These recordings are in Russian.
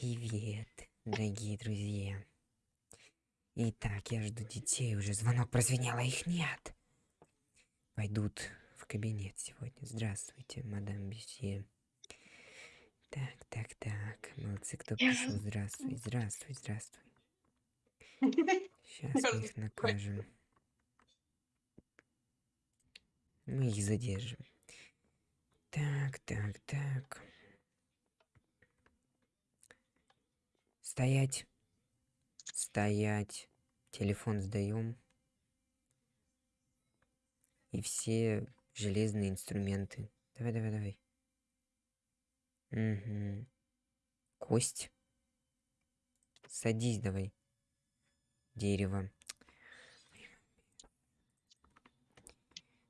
Привет, дорогие друзья. Итак, я жду детей. Уже звонок прозвенел, а их нет. Пойдут в кабинет сегодня. Здравствуйте, мадам Бюсье. Так, так, так. Молодцы, кто пришел. Здравствуй, здравствуй, здравствуй. Сейчас мы их накажем. Мы их задержим. Так, так, так. Стоять. Стоять. Телефон сдаем. И все железные инструменты. Давай, давай, давай. Угу. Кость. Садись давай. Дерево.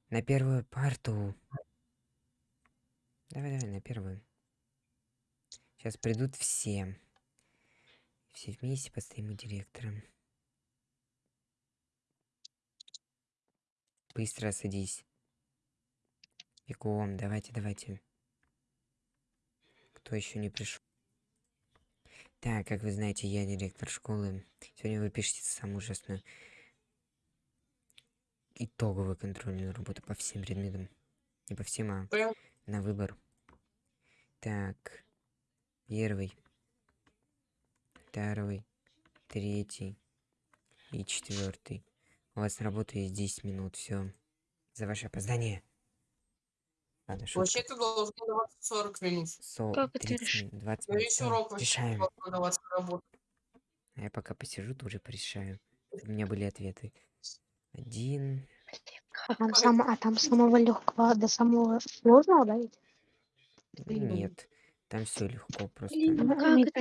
На первую парту. Давай, давай, на первую. Сейчас придут все. Все вместе постоим у директора. Быстро садись. Бегом, давайте, давайте. Кто еще не пришел? Так, как вы знаете, я директор школы. Сегодня вы пишете самую ужасную итоговую контрольную работу по всем предметам. Не по всем, а на выбор. Так, первый второй, третий и четвертый. У вас на работу есть 10 минут, все. За ваше опоздание. Ладно, Вообще-то должно даваться 40 минут. Со как 30, это 20 минут. Весь урок даваться работу. А я пока посижу, тоже порешаю. У меня были ответы. Один. А там, сам, а там самого легкого до самого сложного, да? Нет, там все легко просто. Ну, как это?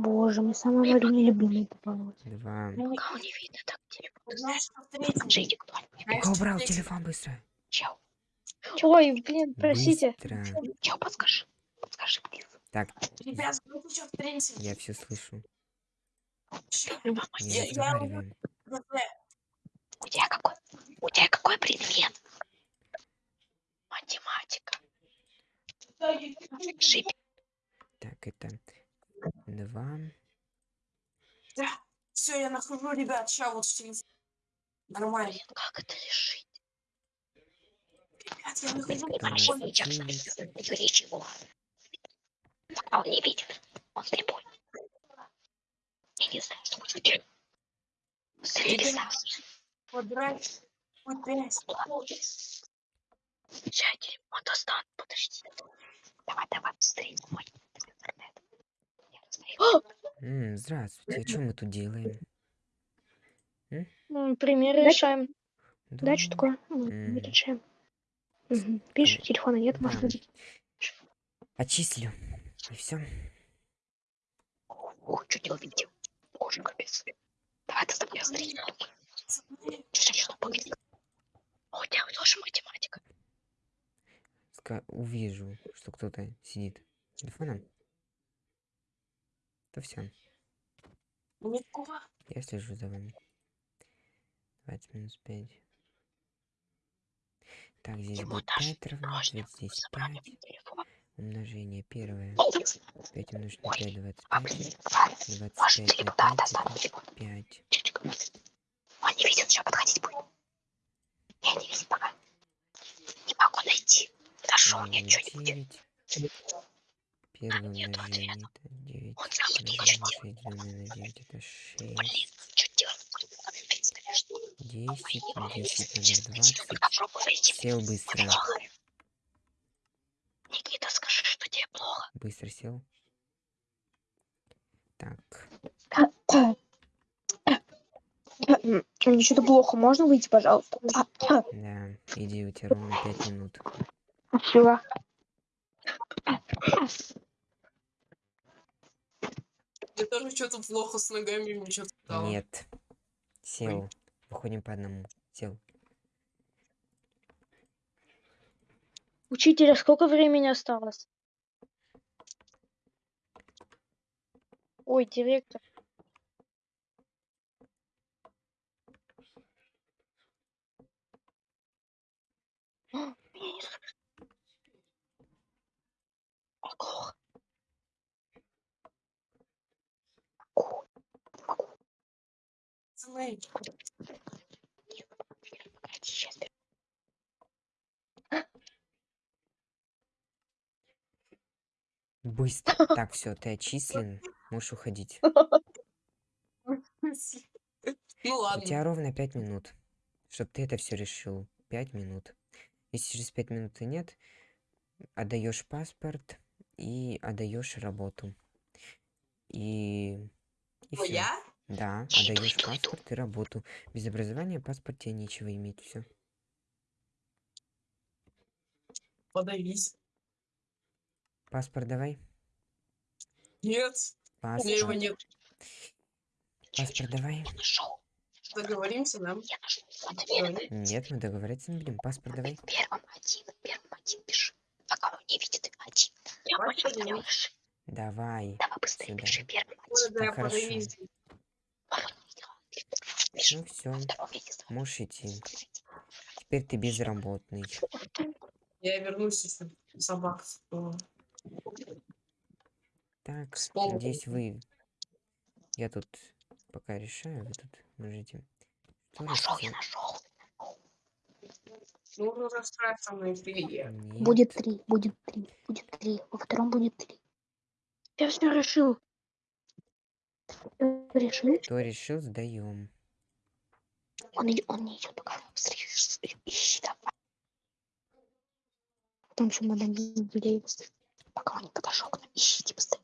Боже, мы самый мой любимый Два. Кого не видно так телефон? Покажите, кто Кто убрал телефон быстро? Чел. Ой, блин, простите. Быстро. Чел, подскажи. Подскажи, блин. Так. Ребят, что в принципе? Я все слышу. У тебя какой? У тебя какой предмет? Математика. Шип. Так, это два. Да, все, я нахожу, ребят, сейчас вот все нормально. Блин, как это решить? Ребят, я нахожу. Речь его. А он не видит. Он слепой. Я не знаю, что будет делать. Квадрат. Опять. Сейчас телефон достану, подожди. Давай, давай, быстрее, мой. М, здравствуйте, а что мы тут делаем? Ну, примеры решаем. Да, что такое? М. Мы решаем. Мгм. Телефона нет, Да. можно забить. Отчислю. И все. Ох, что ты увидел? Боже, капец. Давай ты меня смотри. Что будет? О, у тебя тоже математика. Увижу, что кто-то сидит с телефоном. То все. Никого. Я слежу за вами. 20 минус 5. Так, здесь Ему будет даже 5 равно, вот здесь 5. Умножение первое. 5 умножить на 5, 25. 25 на 5, 5. Он не видит, сейчас подходить будет. Я не видит пока. Не могу найти. Нашел мне что-нибудь. Первое умножение это 9. Умножение на 9 это 6. 10, 10 на 20. Сел быстро. Никита, скажи, что тебе плохо. Быстро сел. Так. Мне что-то плохо, можно выйти, пожалуйста? Да, иди, у тебя ровно 5 минут. Спасибо. Мне тоже что-то плохо с ногами, мне что-то стало. Нет. Сел. Выходим по одному. Сел. Учителя, сколько времени осталось? Ой, директор. Меня не слышно. Ого. пацаны. Погоди, сейчас. Быстро. Так, все, ты отчислен. Можешь уходить. Ну У ладно. тебя ровно пять минут, чтобы ты это все решил. Пять минут. Если через пять минут и нет, отдаешь паспорт и отдаешь работу. И, и Ну, всё. Да, иду, отдаешь иду. паспорт и работу. Без образования в паспорте нечего иметь. Все. Подавись. Паспорт давай. Нет, у меня его Паспорт. нет. Паспорт давай. Нашел. Договоримся, да? Нет, мы договориться не будем. Паспорт давай. Первым один, первым один пиши. Пока он не видит один. Я понял, давай. Давай. Быстрее Сюда. пиши первым один. да, я хорошо. подавись. Ну все, можешь идти. Теперь ты безработный. Я вернусь, если собак. Так, Вспомнил. надеюсь, вы... Я тут пока решаю, вы тут можете... Что Нашел, я нашел. Ну, расстраиваться на эфире. Нет. Будет три, будет три, будет три. Во втором будет три. Я все решил. Всё Решил? Кто решил, сдаем. Он, он не идет пока. Ищи- давай. Потом еще надо юбилей. Пока он не подошел к нам. Ищите быстрее.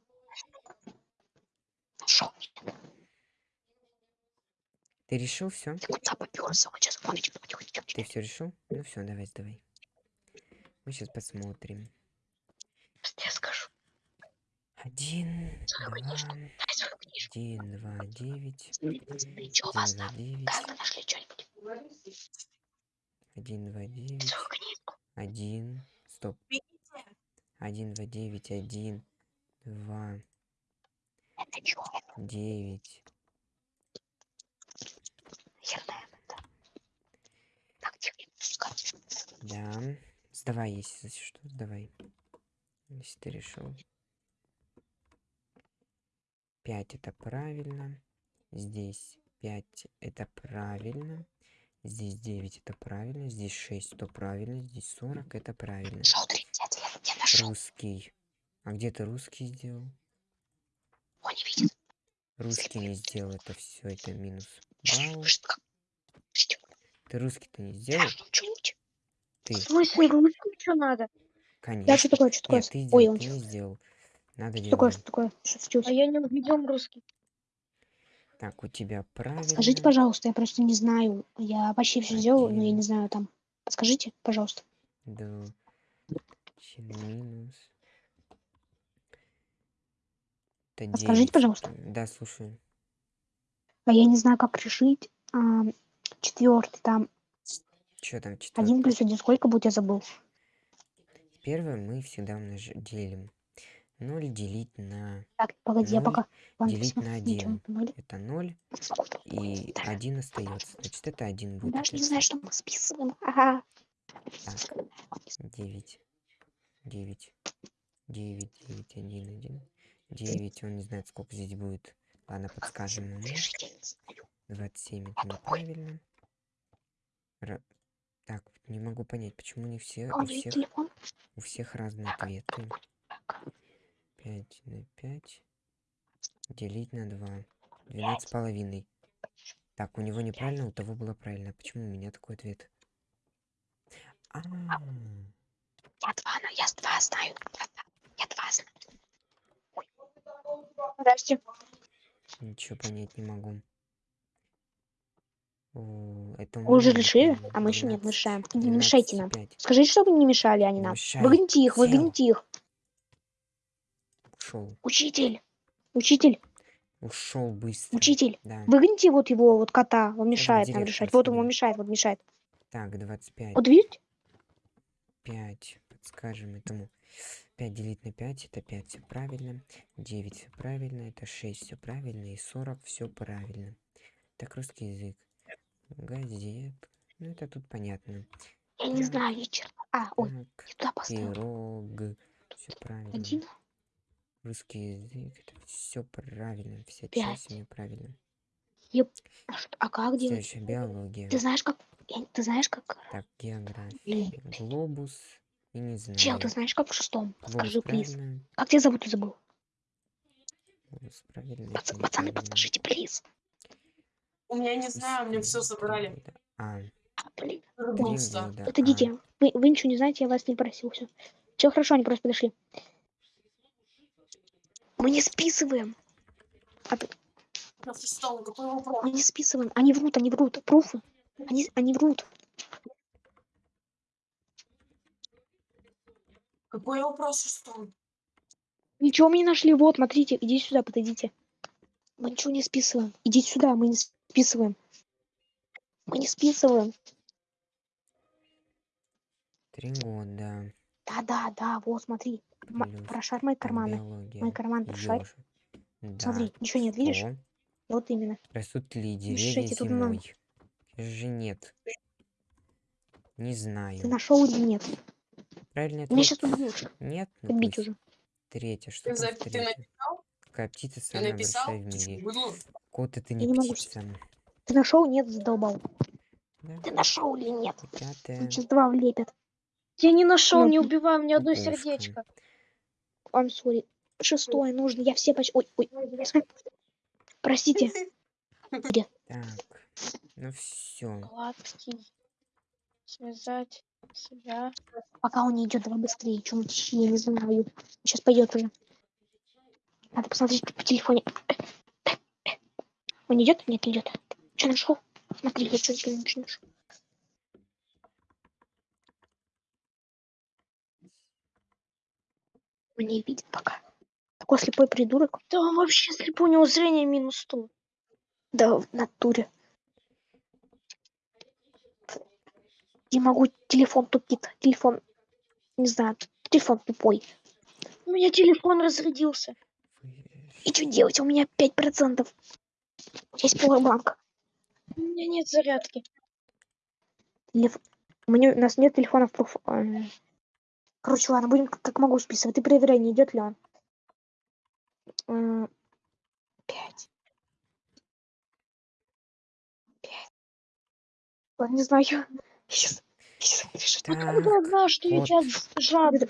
Нашел. Ты решил все? Ты куда поперся? Он сейчас он идет. Идет, идет, Ты идет. все решил? Ну все, давай, сдавай. Мы сейчас посмотрим. Я скажу. Один, два, один, два, девять, Ничего вас один, два, там. Как вы нашли что-нибудь? один, два, девять, один, стоп, один, два, девять, один, два, Это что? девять, да. Сдавай, если что, сдавай. Если ты решил. Пять это правильно. Здесь пять это правильно. Здесь 9 это правильно. Здесь 6 то правильно. Здесь 40 это правильно. Нашел 30 ответ. Я нашел. Русский. А где ты русский сделал? Он не видит. Русский не сделал, это все, это минус. Балл. Ты русский-то не сделал? Ты, В смысле, ручку что надо? конечно. Я что такое, что такое? Нет, ты, Ой, он ты не сделал. Надо Что такое, делать. что такое? Что случилось? А я не видел русский. Так, у тебя правильно. Скажите, пожалуйста, я просто не знаю. Я почти все сделал, но я не знаю там. Подскажите, пожалуйста. Чи- Минус. Это Подскажите, пожалуйста. Да, слушаю. А я не знаю, как решить. четвертый там. Что там четвертый? Один плюс один сколько будет, я забыл. Первое мы всегда умнож... делим. 0 делить на... Так, погоди, я пока. Делить на ничего один. не поняли. Это 0 и 1 остается. Значит, это 1 будет. Даже не знаю, что мы списываем. Ага. Так, 9. 9. 9, 9, 1, 1. 9, он не знает, сколько здесь будет. Ладно, подскажем ему. Решить я не знаю. 27 это неправильно. Ра- Так, не могу понять, почему не все, А у него всех, у всех разные ответы. Так. 5 на 5 делить на 2. 12 с половиной. Так, у него неправильно, у того было правильно. Почему у меня такой ответ? А, Я два, но я два знаю. Я два знаю. Здрасте. ничего понять не могу. О, это уже решили? А мы еще нет, мы 12, решаем. Не мешайте 12 нам. 5. Скажите, чтобы не мешали они нам. Выгоните их, выгоните их. Ушел. Учитель. Учитель, Ушел быстро. учитель. Да. Выгоните вот его, вот кота. Он мешает нам решать. Вот ему мешает, вот мешает. Так, 25. Вот видите? 5. Подскажем этому. 5 делить на 5 это 5 все правильно. 9 все правильно. Это 6 все правильно. И 40 все правильно. Так, русский язык. Газет. Ну, это тут понятно. Я не Так. знаю, ни черта. А, ой, Так, я туда поставил. пирог. Все правильно. Один. Русский язык. Это все правильно. Вся Пять. часть у меня правильно. А, что- а как делать? Следующая биология. Ты знаешь, как... Ты знаешь, как... Так, география. Глобус. И не знаю. Чел, ты знаешь, как в шестом? Глобус Скажи, плиз. правильно. Как тебя зовут, ты забыл? Глобус правильно. Пац- Пацаны, неправильно. подскажите, плиз. У меня не знаю, мне все забрали. А, А, блин. года. Это а. дети. Вы, вы ничего не знаете, я вас не просил. Все. Все хорошо, они просто подошли. Мы не списываем. Вопрос? Мы не списываем. Они врут, они врут. Пруфы. Они, они врут. Какой вопрос шестом? Ничего мы не нашли. Вот, смотрите, идите сюда, подойдите. Мы ничего не списываем. Идите сюда, мы не списываем. Мы не списываем. Три года. Да, да, да, вот, смотри. Плюс Прошарь мои карманы. биология. Мой карман прошарь. Да. Смотри, ничего нет, видишь? Вот именно. Растут ли деревья тут нам. Же нет. Не знаю. Ты нашел или нет? Правильный Меня ответ. сейчас убьют. Нет, ну Убить пусть. уже. Третье, что Ты там ты? Какая птица самая большая в мире? Кот это не не могу птица. Ты нашел? Нет, задолбал. Да. Ты нашел или нет? Пятое. Сейчас два влепят. Я не нашел, Ну, не убиваю, мне одно сердечко. I'm sorry. Шестое нужно. Я все почти... Ой, ой. Простите. Так. Ну все. Гладкий. Связать себя. Пока он не идет, давай быстрее. Чем я не знаю. Сейчас пойдет уже. Надо посмотреть по телефоне. Он идет? Нет, не идет. Что нашел? Смотри, я что-то ничего нашел. Он не видит пока. Такой слепой придурок. Да он вообще слепой, у него зрение минус 100. Да, в натуре. Не могу, телефон тупит. Телефон, не знаю, телефон тупой. У меня телефон разрядился. И что делать? У меня 5%. Есть пауэрбанк. У меня нет зарядки. Телеф- У, меня, у нас нет телефонов. пруф- э, Короче, ладно, будем как, могу списывать. Ты проверяй, не идет ли он. Пять. Пять. Ладно, не знаю. Сейчас. Сейчас. Так, Откуда что я сейчас жадный?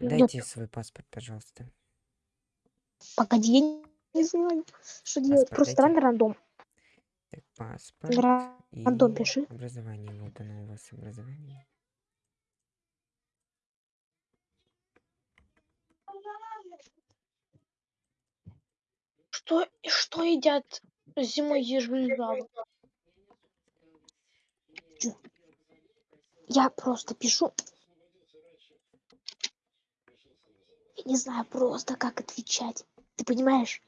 Дайте свой паспорт, пожалуйста. Погоди, я не- знаю, что делать. Просто дайте. на рандом. Так, паспорт. И рандом пиши. образование. Вот оно у вас образование. Что, что едят зимой ежи и жабы? Я просто пишу. Я не знаю просто, как отвечать. Ты понимаешь?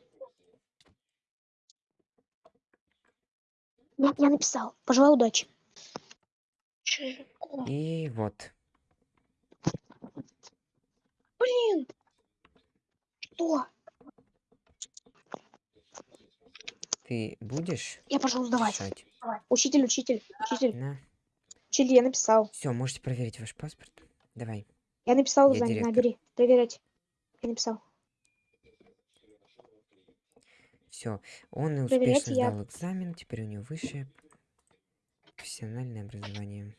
Я, я написал. Пожелаю удачи. И вот. Блин, Что? Ты будешь Я пошел сдавать. писать? Учитель, учитель, учитель. На. Учитель, я написал. Все, можете проверить ваш паспорт. Давай. Я написал Я задание. директор. Набери. Проверять. Я написал. Все. Он успешно я- сдал экзамен. Теперь у него высшее профессиональное образование.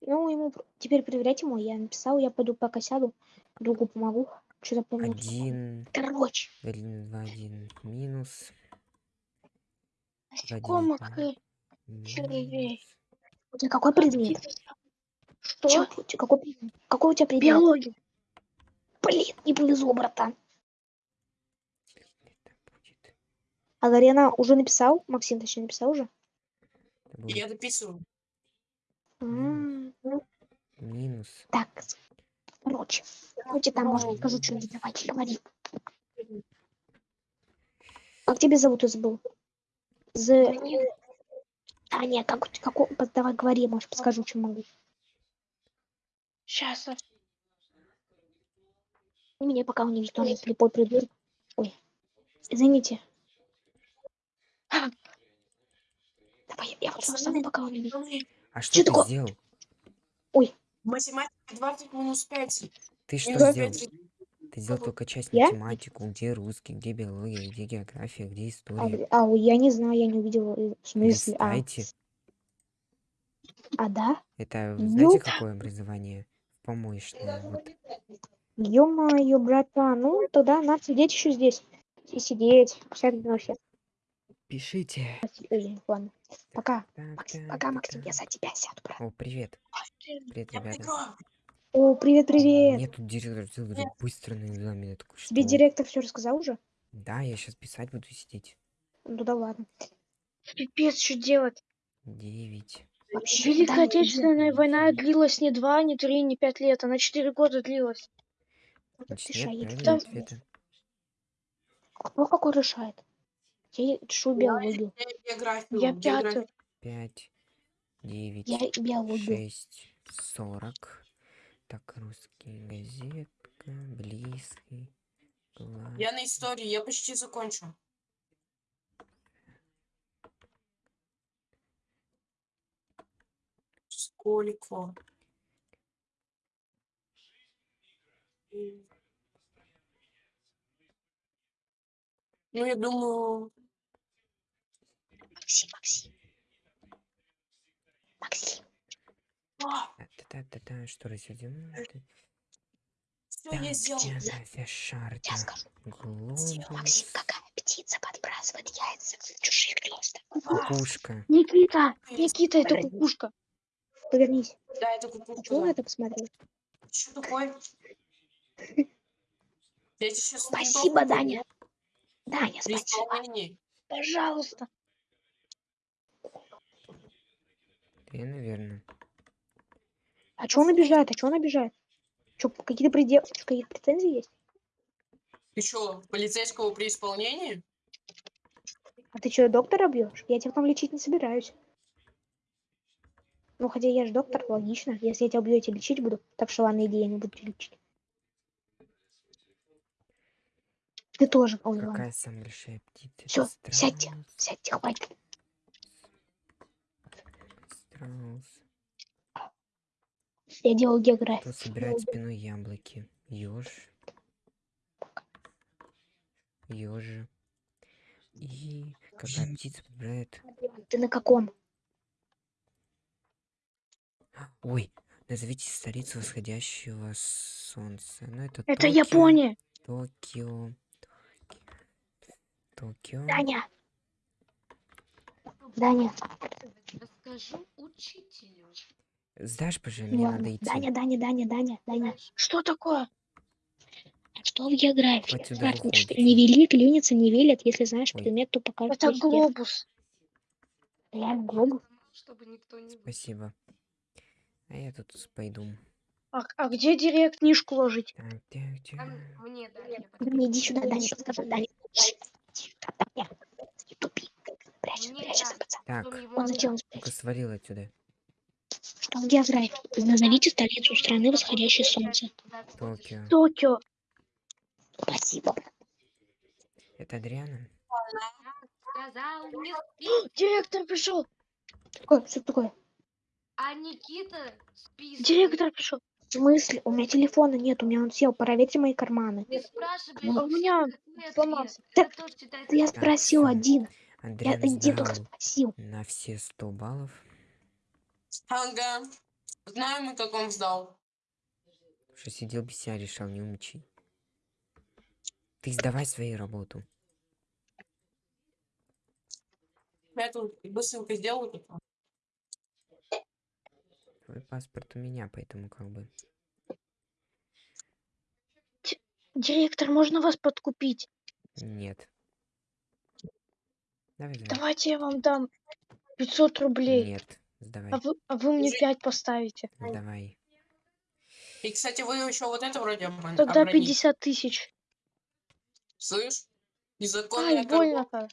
Ну, ему теперь проверять ему. Я написал, я пойду пока сяду. Другу помогу. Что-то помню. Один, Короче, один, два, один, минус. насекомых и червей. у тебя какой предмет? Что? Тебя- какой, какой у тебя предмет? Биология. Блин, не повезло, братан. А Гарена уже написал? Максим, точнее, написал уже? Я дописываю. М, минус. Так, короче. Короче, там, может, скажу что-нибудь. Давайте, говори. Как тебя зовут, я забыл? З... А, нет, как, у как, у- давай говори, может, подскажу, что могу. Сейчас. И Меня пока он не тоже слепой придурок. Ой, извините. Давай, я вот встану, пока он не видит. А что Чё ты такое? сделал? Математика 20 минус 5. Ты что Минус сделал? 5. Ты сделал только часть Я? математику, где русский, где биология, где география, где А, история. а, я не знаю, я не увидела. э, В смысле? А, а да? Это вы знаете, Ёп. какое образование? Помощное. Вот. Ё-моё, братан, ну тогда надо сидеть еще здесь. И сидеть. Всякие вообще. Пишите. Ладно. Пока. Пока, Максим, я за тебя сяду, брат. О, привет. Привет, ребята. О, привет, привет. Мне тут директор говорит, быстро на экзамен. Я такой, Тебе директор все рассказал уже? Да, я сейчас писать буду сидеть. Ну да ладно. Пипец, что делать? Девять. Вообще, Великая Отечественная война длилась не два, не три, не пять лет, она четыре года длилась. Значит, нет. Кто какой решает? Я биологию. Я географию. Я географию. пятую. Пять, девять, Я биологию. шесть, сорок. Так, русский газетка, близкий, класс. Я на истории, я почти закончил. Сколько? Ну, я думаю, Максим, Максим. Максим. а, Та-та-та-та, что рассудим? все я сделал. Скажу. Максим, какая птица подбрасывает яйца в чужие гнезда? Кукушка. Никита, Никита, это кукушка. Повернись. Да, это А кукушка. на да. это посмотрел? Что такое? Спасибо, Даня. Даня, спасибо. Пожалуйста. Ты, наверное. А чего он обижает? А чего он обижает? Что, какие-то предел... какие претензии есть? Ты что, полицейского при исполнении? А ты что, доктора бьешь? Я тебя потом лечить не собираюсь. Ну, хотя я же доктор, логично. Если я тебя убью, я тебя лечить буду. Так что ладно, иди, я не буду тебя лечить. Ты тоже. Ой, ладно. Какая самая большая птица? Всё, Это сядьте. Сядьте, хватит. Страус. Я делал Кто географию. собирает спиной яблоки? Ёж. Ёжи. И какая птица подбирает... Ты на каком? Ой, назовите столицу восходящего солнца. Ну, это Это Токио, Япония. Токио. Токио. Даня. Даня. Расскажу учителю. Сдашь, пожалуйста, мне надо идти. Даня, Даня, Даня, Даня, Даня. Что такое? Что в географии? Что не вели, клюнется, не велят. Если знаешь предмет, то покажешь. Это везде. глобус. Реально, глобус. Чтобы никто не... Спасибо. А я тут пойду. А, а где директ книжку ложить? Так, так, так. Там мне. Даня, иди сюда, Даня, сюда, Даня. Не. Так, Он зачем свалил отсюда. Что в географии? Назовите столицу страны восходящее солнце. Токио. Токио. Спасибо. Это Адриана? Директор пришел. Такое, что такое? А Никита списывает. Директор пришел. В смысле? У меня телефона нет, у меня он сел. Проверьте мои карманы. Ты спрашиваешь, А у меня сломался. Так, я спросил всё. Один. Я один только спросил. на все 100 баллов. Ага. Знаем мы, как он сдал. Что сидел без себя, решал, не умничай. Ты сдавай свою работу. Я тут быстренько сделаю. тут. Твой паспорт у меня, поэтому как бы... Директор, можно вас подкупить? Нет. Давай, давай. Давайте я вам дам 500 рублей. Нет, сдавай. А вы, а вы мне Уже- 5 поставите. Давай. И, кстати, вы еще вот это вроде обман- Тогда обронили. 50 тысяч. Слышь? Незаконная Ай, больно-то.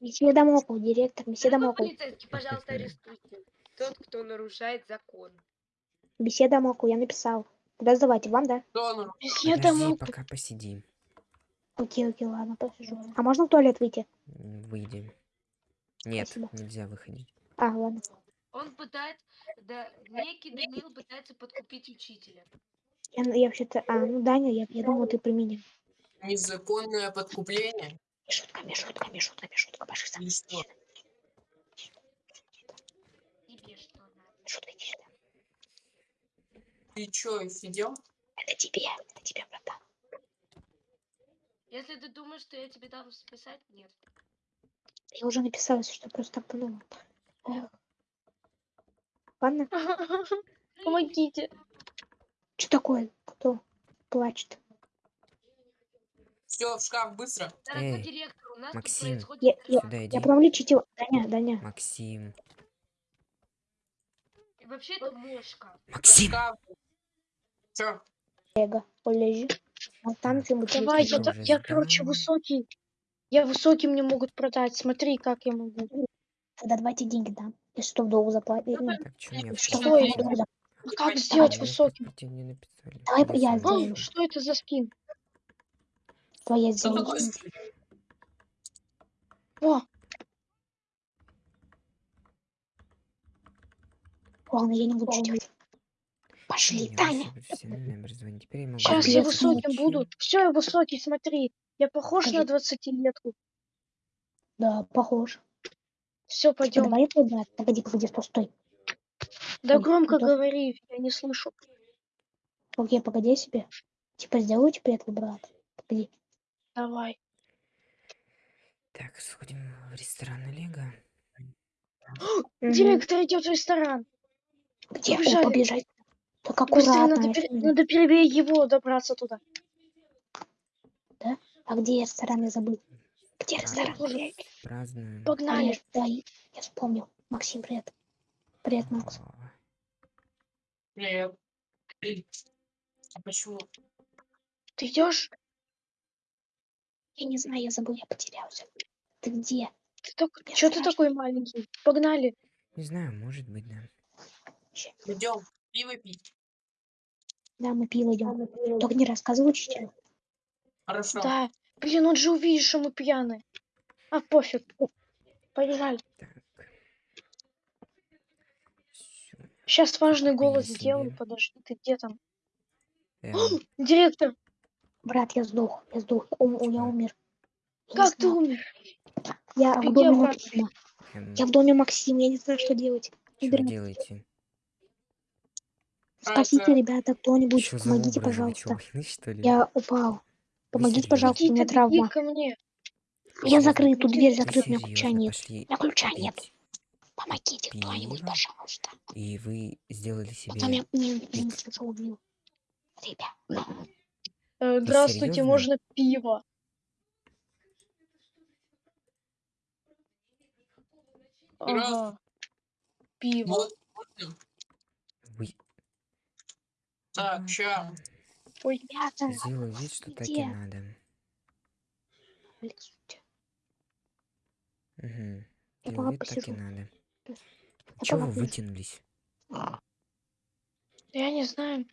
Месье Дамокл, директор, Дамокл. полицейский, пожалуйста, арестуйте. Тот, кто нарушает закон. Месье Дамокл, я написал. Куда сдавайте? Вам, да? Месье Подожди, пока посиди. Окей, окей, ладно, посижу. А можно в туалет выйти? Выйди. Нет, Спасибо. нельзя выходить. А, ладно. Он пытается... Да, некий Данил пытается подкупить учителя. Я, я вообще-то... А, ну, Даня, я, я думал, ты при меня. Незаконное подкупление. Мишутка, Мишутка, Мишутка, Мишутка, пошли что? Тебе что надо? Мишутка, иди сюда. Ты чё, офигел? Это тебе, это тебе, братан. Если ты думаешь, что я тебе дам списать, нет. Я уже написала, что просто так подумал. Эх. Ладно, Помогите. что такое? Кто плачет? Все, в шкаф, быстро. Дорогой Эй, директор, у нас тут Максим. происходит... Я, я, Сюда иди. я потом лечить его. Даня, Даня. Максим. И вообще это мошка. В Максим! шкаф. Чё? Олега, Олежи. А там ты Давай, я, я я, короче, высокий. Я высокий, мне могут продать. Смотри, как я могу. Тогда давайте деньги дам. Если что, в долг заплатить. Ну, Так, что долг зап- А как сделать высоким? Давай я сделаю. Что это за скин? Твоя такое? О, Ладно, я не буду что делать. Пошли, Таня. Теперь я могу сейчас я высоким буду. Все, я высокий, смотри. Я похож на Покажи. 20-летку. Да, похож. Все, пойдем. давай брат. Погоди, погоди, стой, стой. Да громко говори, я не слышу. Окей, погоди себе. Типа, сделаю тебе твой брат. Погоди. Давай. Так, сходим в ресторан Олега. Директор идет в ресторан. Где? О, Только Быстрее аккуратно. надо, пер- надо первее его добраться туда. А где ресторан, я забыл. Где Так, ресторан? Празднуем. Погнали. Привет, да, я вспомнил. Максим, привет. Привет, Макс. Привет. А почему? Ты идешь? Я не знаю, я забыл, я потерялся. Ты где? Ты так... Я Че ты такой маленький? Погнали. Не знаю, может быть, да. Идем пиво пить. Да, мы пиво идем. Только не рассказывай учителю. Хорошо. Да. Блин, он же увидит, что мы пьяные. А, пофиг. Побежали. Сейчас важный голос себе. сделаю. Подожди, ты где там? Эм, Директор, Брат, я сдох. Я сдох. Ум- я умер. Я как ты умер? Я в Беги доме обратно. Максима. эм, Я в доме Максима. Я не знаю, что делать. Что делаете? Спасите, это- ребята, кто-нибудь. Помогите, пожалуйста. Я упал. Помогите, пожалуйста, у меня травма. ко мне. Я закрыт, тут дверь закрыта, у меня ключа нет. У меня ключа нет. Помогите кто-нибудь, пожалуйста. и вы сделали себе... Потом я убил. Ребят, Э, Здравствуйте, можно пиво? Ага. Пиво. Так, ща. Ой, ребята, Сделаю вид, что так и надо. Угу. Я Делаю вид, так и надо. Чего вы вытянулись? я не знаю.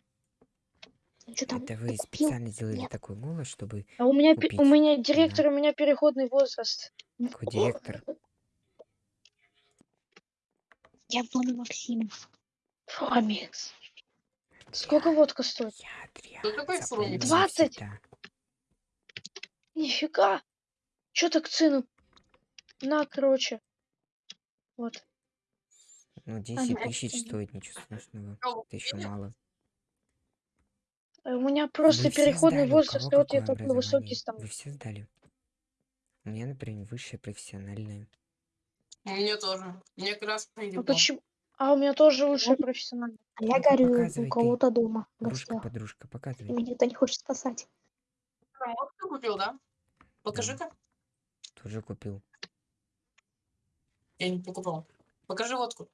Что там? Это вы специально сделали Нет. такой голос, чтобы А у меня, пе- у Купить. меня директор, у меня переходный возраст. такой директор... Я в доме Максима. Сколько водка стоит? Я такой запомни Фрумикс? 20? навсегда. Нифига. Чё так цену? На, короче. Вот. Ну, А, 10 ну, тысяч это- стоит, ничего страшного. Это еще мало. У меня просто Вы переходный возраст, вот я какое такой высокий стал. Вы все сдали? У меня, например, высшее профессиональное. У меня тоже. Мне как раз А почему? А у меня тоже высшее профессиональное. А я горю показывай у кого-то дома Подружка, гостях. подружка, И показывай. меня никто не хочет спасать. Вот ты купил, да? Покажи-ка. Тоже купил. Я не покупал. Покажи водку.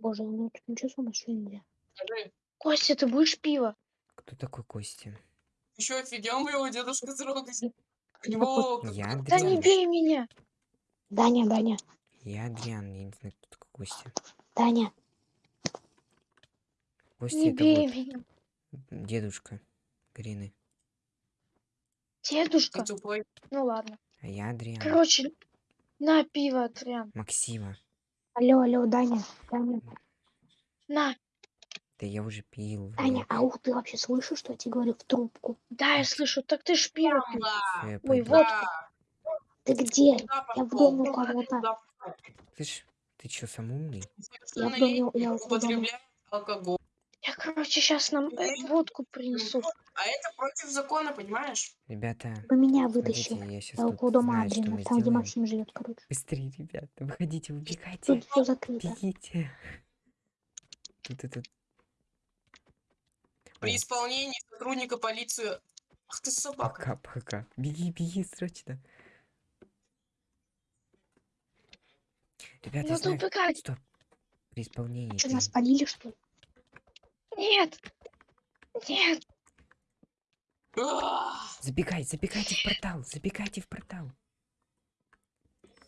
Боже, ну тут ничего сумасшедшего нельзя. Покажи. Костя, ты будешь пиво? Кто такой Костя? Еще офигел моего дедушка трогать. Ну, У него... Я Да не бей меня! Даня, Даня, Я Адриан, я не знаю, кто такой Костя. Даня. Костя Не это бей вот меня! дедушка Карины. Дедушка? Ну ладно. А я Адриан. Короче, на пиво, Адриан. Максима. Алло, алло, Даня. Даня. На, Да я уже пил. Таня, а ух, ты вообще слышишь, что я тебе говорю в трубку? Да, я слышу. Так ты ж пиво Ой, вот. Ты где? Я в доме у Куда кого-то. Слышь, ты чё, сам умный? Я Совершеннолетний я у дома. употребляет алкоголь. Я, короче, сейчас нам э, водку принесу. А это против закона, понимаешь? Ребята, Вы меня смотрите, вытащи. я сейчас Я около дома Адрина, там, где сделаем. Максим живет, короче. Быстрее, ребята, выходите, убегайте. Тут все закрыто. Бегите. Тут этот... При исполнении сотрудника полиции... Ах ты собака. пока, пока. Беги, беги, срочно. Ребята, я Надо знаю... убегать. Стоп. При исполнении... Что, нас спалили, что ли? Нет. Нет. Забегай, забегайте в портал, забегайте в портал.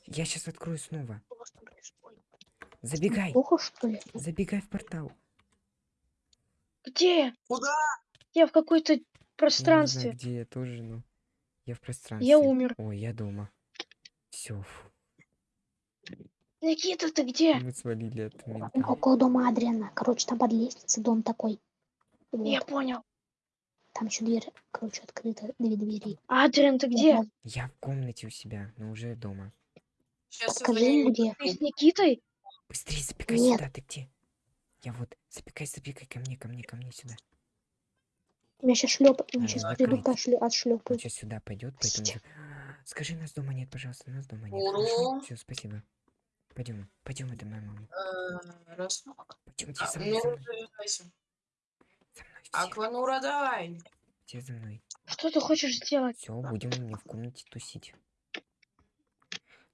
Я сейчас открою снова. Забегай, Плохо, что ли? забегай в портал. Где? Куда? Я в какой-то Я не знаю, пространстве. где я тоже, но... Я в пространстве. Я умер. Ой, я дома. Все, Никита, ты где? мы свалили от мента. Около дома Адриана. Короче, там под лестницей дом такой. Вот. Я понял. Там еще дверь, короче, открыта. Две двери. Адриан, ты где? Я в комнате у себя, но уже дома. Сейчас им, где. Ты с Никитой? Быстрее забегай Нет. сюда, ты где? Я вот, забегай, забегай ко мне, ко мне, ко мне сюда. Меня сейчас. Меня А, сейчас придут пошлё- Он отшлепают. сейчас сюда пойдет, поэтому... Скажи, нас дома нет, пожалуйста, нас дома нет. Все, спасибо. Пойдем, пойдем, это моя мама. Э, Раз. Пойдемте А, со мной, Ну, за мной, Акванура, давай. все за мной. Что ты хочешь сделать? Все, будем у меня в комнате тусить.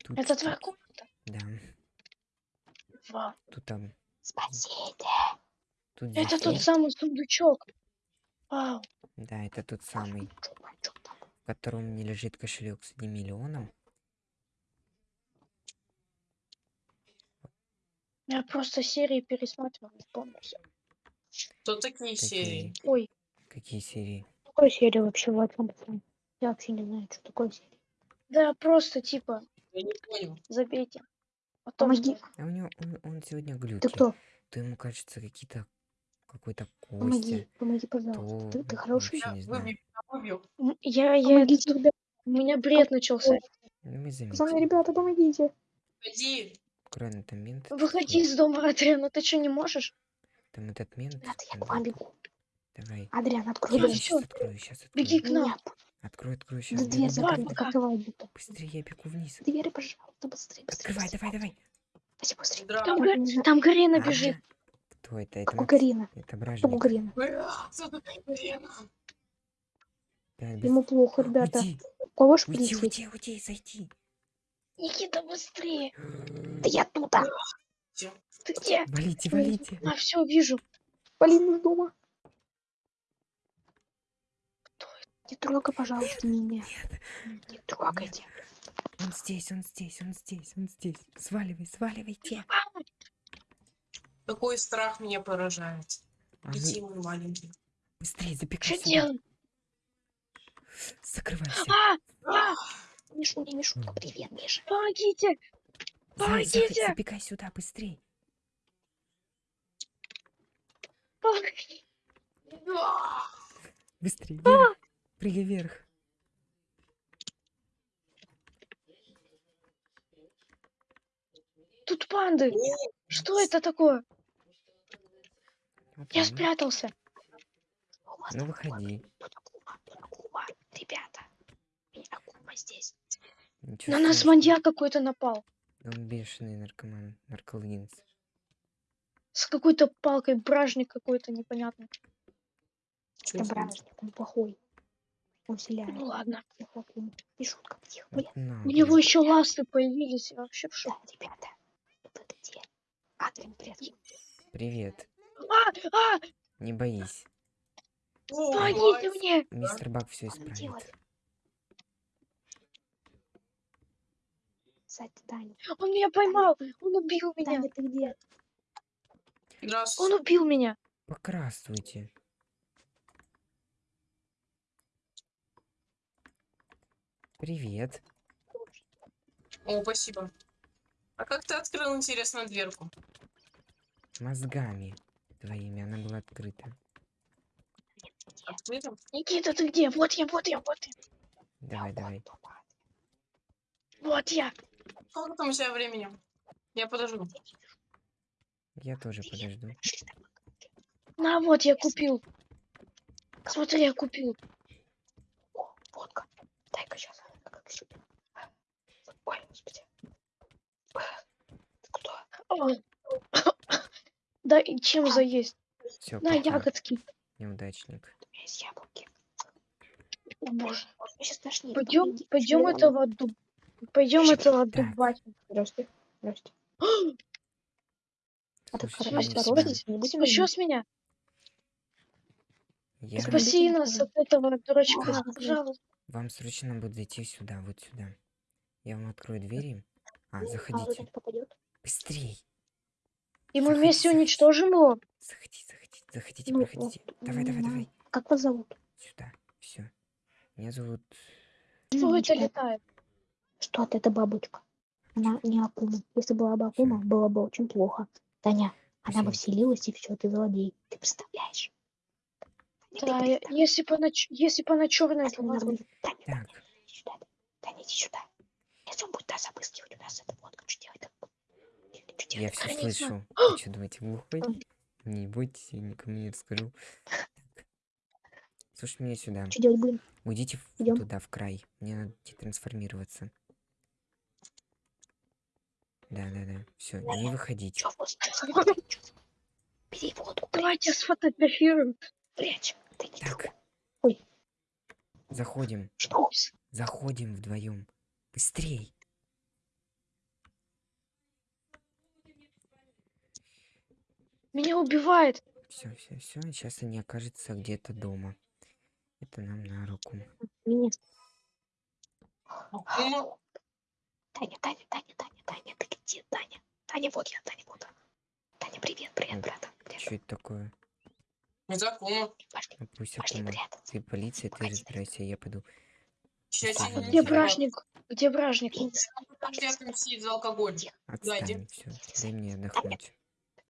Тут, Это твоя комната? Да, Вау. тут там, Спасите. тут Это тот самый сундучок. Вау. Да, это тот самый, в котором меня лежит кошелек с одним миллионом. Я просто серии пересматривал, не помню всё. Что такие серии? Какие, Ой, какие серии? Какой серия вообще в этом? Я вообще не знаю, что такое серия. да просто типа, Я не понял. забейте. Потом Помоги. А у него, он, он сегодня глюки. Ты кто? То ему кажется какие-то, какой-то Помоги, Костя, помоги, пожалуйста. то Ты, ты хороший? Я знаю. выбил, я Я, я, Помогите, ребята. у меня бред начался. Ну, мы Пацаны, заметили. ребята, помогите. Иди. Аккуратно, там мент. Выходи из дома, Адриана, ты что, не можешь? Там этот мент. Ребята, я к вам бегу. Давай. Адриан, открой Я сейчас открою, сейчас Беги открою. к нам. Нет, Открой, открой, сейчас. да дверь давай, закрыта. Быстрее, я бегу вниз. Двери, пожалуйста, быстрее, быстрее. Открывай, давай, давай. Быстрее, быстрее. Там, там Гарина бежит. Кто это? Это? Карина? Это бражник. Да, без- Ему плохо, ребята. Уйди, У кого ж уйди, прийти? уйди, уйди, зайди. Никита, быстрее. Да я тут, а. Ты где? Валите, валите. А, все, вижу. Полина из дома. Не трогай, пожалуйста, меня. Не трогайте. Он здесь, он здесь, он здесь, он здесь. Сваливай, сваливайте. Такой страх меня поражает. А Детей ну, мы маленькие. быстрее, запекай Что делать? Закрывайся. А, а, Мишуня, Мишуня, привет, Миша. помогите. Помогите. Забегай сюда, быстрей. помогите. Быстрей, вверх. Прыгай вверх. Тут панды. Что это такое? Вот Я спрятался. Ну выходи. Ребята, здесь. Ничего На нас страшного. маньяк какой-то напал. Да Он бешеный наркоман, нарколынец. С какой-то палкой, бражник какой-то непонятный. Это бражник, он плохой. Он селяет. Ну ладно. Тихо, Акума. Мишутка, тихо, блин. Вот на, У него блин. еще ласты появились. Я вообще в Да, шоке. ребята, вы где? Адриан, привет. Привет. А, а, Не боись. помогите мне. Мистер Бак все она исправит. делает? Сзади Таня. Он меня поймал. Он убил меня. Таня, ты где? Он Здравствуйте. убил меня. Покрасствуйте. Привет. О, спасибо. А как ты открыл, интересно, дверку? Мозгами. твоими, она была открыта. Открыто? Никита, ты где? Вот я, вот я, вот я. Давай, давай. Вот я. Сколько там у тебя времени? Я подожду. Я тоже подожду. На, вот я купил. Смотри, я купил. О, водка. Дай-ка сейчас. Как еще? Ой, господи. Кто? О. Да, и чем заесть? Все, На, ягодки. неудачник. У меня есть яблоки. О, боже. Пойдем, пойдем этого дуб... Пойдем этого Так. дубать. Здрасте. Здрасте. А так осторожно, не будем Спаси с меня. Я... Спаси нас от этого дурачка, пожалуйста. Вам срочно будет зайти сюда, вот сюда. Я вам открою двери. А, А, вот заходите. Быстрей. И мы вместе уничтожим его. Заходи, заходи, заходите, Ну, проходите. вот, Давай, давай, ну, давай. Как вас зовут? Сюда. Все. Меня зовут... Что это летает? Что это, это бабочка? Она не Акума. Если была бы Акума, было бы очень плохо. Таня, она бы вселилась, и все, ты злодей. Ты представляешь? Ты Да, я- если бы она, если бы она черная Таня, была бы. Таня, Таня, иди сюда. Таня, иди сюда. Если он будет нас обыскивать, у нас это водка, что делать? Что я делать? все Конечно. слышу. Вы что, думаете, глухой? Ой. Не бойтесь, я никому не расскажу. Слушай меня сюда. Что делать будем? Уйдите Идём. туда, в край. Мне надо трансформироваться. Да, да, да. Все, не выходите. Бери водку, Давайте сфотографируем. прячь. Ты не Так. Ой. Заходим. Что? Заходим вдвоем. Быстрей. Меня убивает. Все, все, все. Сейчас они окажутся где-то дома. Это нам на руку. Меня. Таня, Таня, Таня, Таня, Таня, ты где, Таня? Таня, вот я, Таня, вот. она. Таня, привет, привет, брат. Что это такое? Акума. Пошли, Ну, пусть пошли прятаться. Ты полиция, ты Погоди. разбирайся, я пойду. Сейчас Где бражник? Где бражник? Где отомстить за алкоголь? Отстань, все. Дай мне отдохнуть.